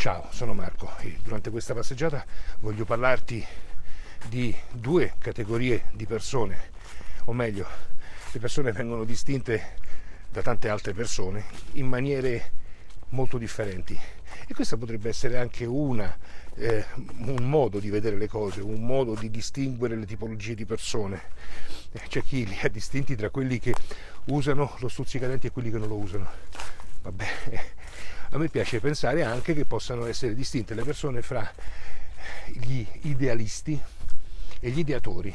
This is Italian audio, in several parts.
Ciao, sono Marco e durante questa passeggiata voglio parlarti di due categorie di persone, o meglio, le persone vengono distinte da tante altre persone in maniere molto differenti e questa potrebbe essere anche una, eh, un modo di vedere le cose, un modo di distinguere le tipologie di persone. Eh, c'è chi li ha distinti tra quelli che usano lo stuzzicadenti e quelli che non lo usano. Vabbè, a me piace pensare anche che possano essere distinte le persone fra gli idealisti e gli ideatori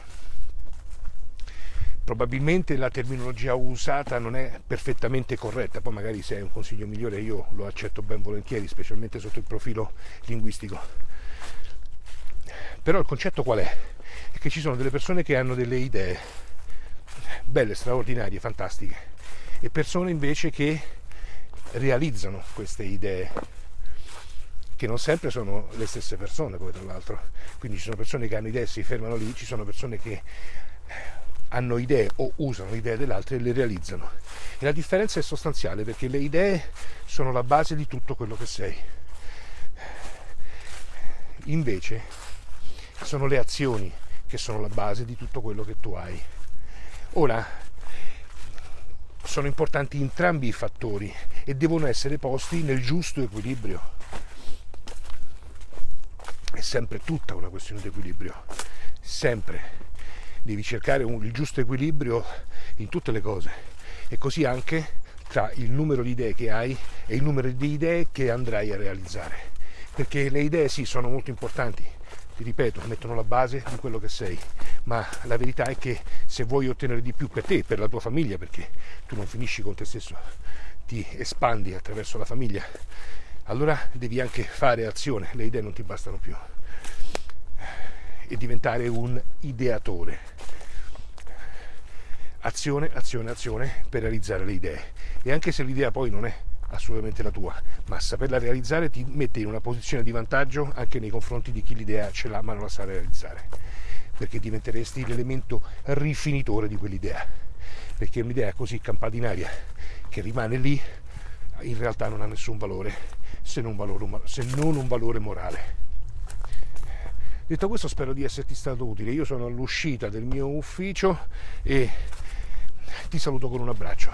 probabilmente la terminologia usata non è perfettamente corretta, poi magari se hai un consiglio migliore io lo accetto ben volentieri, specialmente sotto il profilo linguistico. Però il concetto qual è? È che ci sono delle persone che hanno delle idee belle, straordinarie, fantastiche, e persone invece che realizzano queste idee, che non sempre sono le stesse persone poi tra l'altro. Quindi ci sono persone che hanno idee e si fermano lì, ci sono persone che hanno idee o usano idee dell'altro e le realizzano. E la differenza è sostanziale perché le idee sono la base di tutto quello che sei. Invece sono le azioni che sono la base di tutto quello che tu hai. Ora, sono importanti entrambi i fattori e devono essere posti nel giusto equilibrio. È sempre tutta una questione di equilibrio, sempre devi cercare un, il giusto equilibrio in tutte le cose e così anche tra il numero di idee che hai e il numero di idee che andrai a realizzare. Perché le idee sì sono molto importanti, ti ripeto, mettono la base di quello che sei, ma la verità è che se vuoi ottenere di più per te per la tua famiglia, perché tu non finisci con te stesso, ti espandi attraverso la famiglia, allora devi anche fare azione, le idee non ti bastano più e diventare un ideatore. Azione, azione, azione per realizzare le idee. E anche se l'idea poi non è assolutamente la tua, ma saperla realizzare ti mette in una posizione di vantaggio anche nei confronti di chi l'idea ce l'ha ma non la sa realizzare, perché diventeresti l'elemento rifinitore di quell'idea, perché un'idea così campata in aria che rimane lì in realtà non ha nessun valore se non, valore, se non un valore morale. Detto questo spero di esserti stato utile, io sono all'uscita del mio ufficio e ti saluto con un abbraccio.